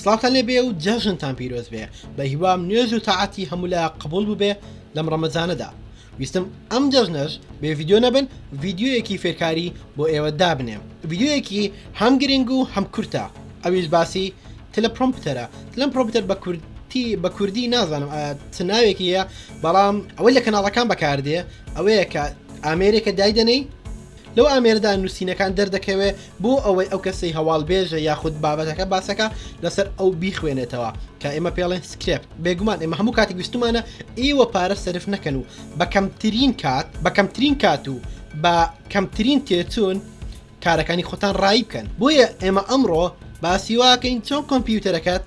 سڵاوتان لێبێ و جەژنتان پیرۆز بێ بە هیوام نوێژ و تاعەتی هەمولا قبول بووبێ لەم ڕەمەزانەدا ویستم ئەم جەژنەش بێ ڤیددیو نەبن ڤیددیوەکی فێرکاری بۆ ئێوە دابنێم ڤیددیوەکی هەم گرنگ و هەم کورتە ئەویش باسی تلە پرۆمپتەرە لەم پرۆمپتەر بە کورد بە کوردی نازانم چ ناوێکیە بەڵام ئەوەی لە کەناڵەکان بەکاردێ ئەوەیە کە ئامێرێکە دایدەنەی لەو ئامێرەدا نووسینەکان دەردەکەوێ بۆ ئەوەی ئەو کەسەی هەواڵ بێژە یاخود بابەتەکە باسەکە لەسەر ئەو بیخوێنێتەوە کە ئێمە پێڵێن سکرێپ بێگومان ئێمە هەموو کاتی گوستمانە ئێوە پارە سرف نەکەن و بە کەمترین کات بە کەمترین کات و بە کەمترین تێچوون کارەکانی خۆتان ڕایی بکەن بۆیە ئێمە ئەمڕۆ باسیواکەین چۆن کۆمپیوتەرەکەت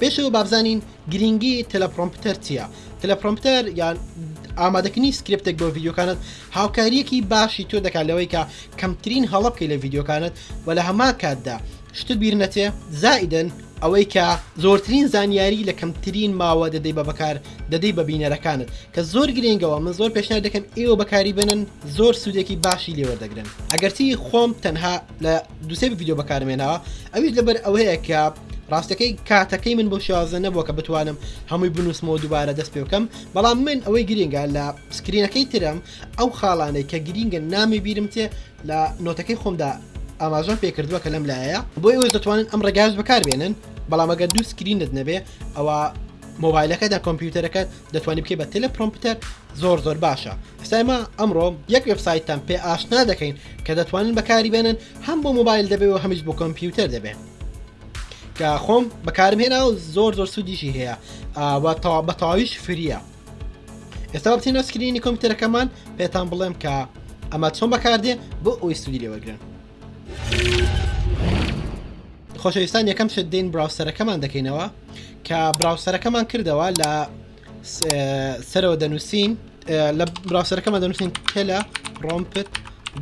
پێش ئەوە بابزانین گرنگی تەلەپڕۆمپتەر چییە تەلەپڕۆمپتەر یان ئامادەکنی سکرپتێک بۆ ڤیددیوکانت هاوکاریەکی باشی تۆ دەکات لەوەی کە کەمترین هەڵە بکەی لە ڤیددیوکانت و لە هەمان کاتدا شتت بیر نەچێ زائدن ئەوەی کە زۆرترین زانیاری لە کەمترین ماوە دەدەی بە بەکار دەدەی بە بینەرەکانت کە زۆر گرنگەوە من زۆر پێشنای دەکەم ئێوە بەکاری بنن زۆر سوودێکی باشی لێوەردەگرن ئەگەرچی خۆم تەنها لە دوسێ ڤیددیو بەکارم هێناوە ئەویش لەبەر ئەوەیە کە ڕاستەکەی کاتەکەی من بۆ شازە نەبووە کە بتوانم هەمووی بنووسمەوە دووبارە دەست پێ بکەم بەڵام من ئەوەی گرنگە لە سکرینەکەی ترم ئەو خاڵانەی کە گرینگە نامی بیرم تێ لە نۆتەکەی خۆمدا ئاماژان پێکردووە کە لەم لایە بۆی وەش دەتوانن ئەم ڕێگاز بەکاربێنن بەڵام ئەگەر دوو سکرینت نەبێ ئەوە مۆبایلەکەدا کۆمپیوتەرەکەت دەتوانی بکەی بە تێلە پرۆمپتەر زۆر زۆر باشە ئەسای ما ئەمڕۆ یەک وبسایتتان پێ ئاشنا دەکەین کە دەتوانن بەکاری بێنن هەم بۆ موبایل دەبێ و هەمیش بۆ کۆمپیوتەر دەبێن کە خۆم بەکارم هێنا و زۆر زۆر سوودیشی هەیە بە تەواویش فریە ئێستا بچینە سکرینی کۆمپیوتەرەکەمان پێتان بڵێم کە ئەمە چۆن بەکاردێ بۆ ئەوی سوودی لێوەگرن خۆشەویستان یەکەم شت دین براوسەرەکەمان دەکەینەوە کە براوسەرەکەمان کردەوە لە سەرەوە دەنووسین لە براوسەرەکەمان دەنووسین کەلە ڕۆمپت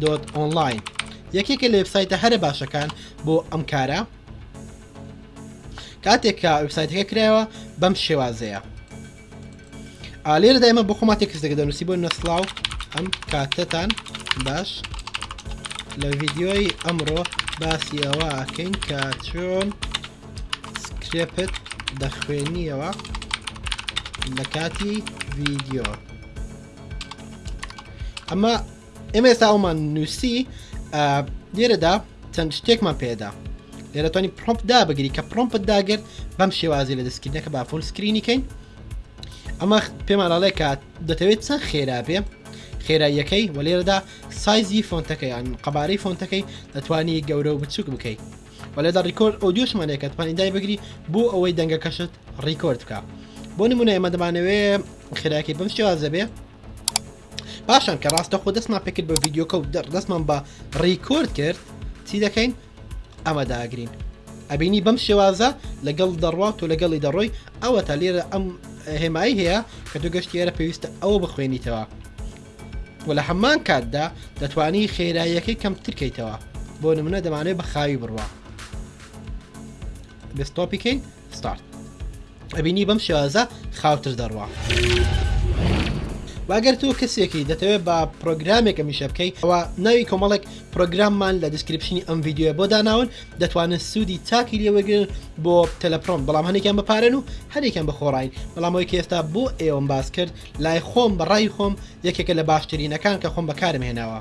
دۆت ئۆنلاین یەکێکە لە وبسایتە هەرە باشەکان بۆ ئەم کارە کاتێک کە وبسایتەکە کرایەوە بەم شێوازەیە ئالێرەدا ئێمە بۆ خۆما تێکستێکە دەنووسی بۆ نەسلااو ئەم کاتەتان باش لە ڤیددیۆی ئەمڕۆ باسی ئەوە ئەکەین کە چۆن سکرێپت دەخوێنیەوە لە کاتی ڤیددیۆ ئەمە ئێمە ئێستا ئەومان نووسی لێرەدا چەند شتێکمان پێدا لێرەتوانی پرۆمپ دابگری کە پرۆمپت داگرت بەم شێوازی لە دەستکردنەکە با فۆل سکرینیکەین ئەمە پێمانناڵێ کات دەتەوێت چەند خێرا بێ خێراییەکەی و لێرەدا سایزی فۆنتەکەیان قەبارەی فۆنتەکەی دەتوانی گەورە و بچووک بکەیت و لێدا ڕیکۆرد ئەو دوشمانێکە توانی دای بگری بۆ ئەوەی دەنگەکەشت ڕیکۆرد بکە بۆ نمونە ئێمە دەمانەوێ خێراکی بەم شێوازە بێ پاشان کە ڕاستەخۆ دەستمان پێکرد بە ڤیددیوکە و دەستمان بە ڕیکۆرد کرد چی دەکەین ئەمە داگرین ئەبینی بەم شێوازە لەگەڵ دەڕوات و لەگەڵی دەڕۆی ئەوە تا لێرە ئەم هێمایی هەیە کە دوو گەشتی ئێرە پێویستە ئەوە بخوێنیتەوە و لە هەمان کاتدا دەتوانی خێراییەکەی کەمترکەیتەوە بۆ نمونە دەمانێت بە خاوی بڕوە بستۆپیکەین Start. ئەبینی بەم شێوازە خاوتر دەڕوا. واگەر تۆ کەسێکی دەتەوێت بە پرۆگرامێک ئەمیشە بکەیت ئەوە ناوی کۆمەڵێک پرۆگراممان لە دیسکرپشنی ئەم یددیوە بۆ داناون دەتوانن سوودی تاکی لێوەگرن بۆ تەلەپڕۆم بەڵام هەنێکیان بەپارن و هەرێکیان بەخۆڕین بەڵامەوەی کە ئێستا بۆ ئێوەم باس کرد لای خۆم بەڕای خۆم یەکێکە لە باشترینەکان کە خۆم بەکارم هێناوە.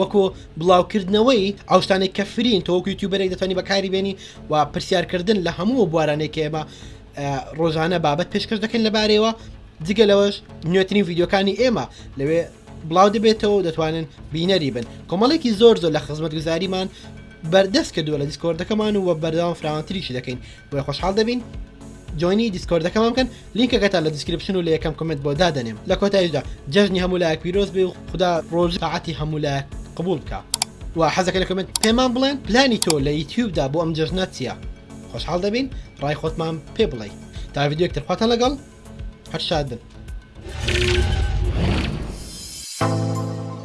وەکو بڵاوکردنەوەی ئەو شتانێک کە فرین تۆکو یوتیوبەرێک دەتوانانی بەکاری بێنی و پرسیارکردن لە هەموو بوارانێک ئێمە ڕۆژانە بابەت پێشکەش دەکەین لەبارەیەوە جگە لەوەش نوێترین ڤیددیوکانی ئێمە لەوێ بڵاو دەبێتەوە دەتوانن بینەری بن کۆمەڵێکی زۆر زۆر لە خزمەت گوزاریمان بەردەست کردووە لە دیسکۆردەکەمان و بەردەوام فراوانتریشی دەکەین بۆی خۆشحاڵ دەبین جۆینی دیسکۆردەکەمان بکەن لینکەکەتان لە دیسکریپشن و لە یەکەم کۆمێنت بۆ دادەنێم لە کۆتاییشدا جەژنی هەموو لایەک پیرۆز بێ و خودا ڕۆژ ساعەتی هەموو لایەک قبوڵ بکا و حەزەکە لە کۆمێنت پێمان بڵێن پلانی تۆ لە یوتیوبدا بۆ ئەم جەژنە چییە خۆشحاڵ دەبین ڕای خۆتمان پێ بڵێ تا ڤیددیوکتر خواتان لەگەڵ هەر شاد بن.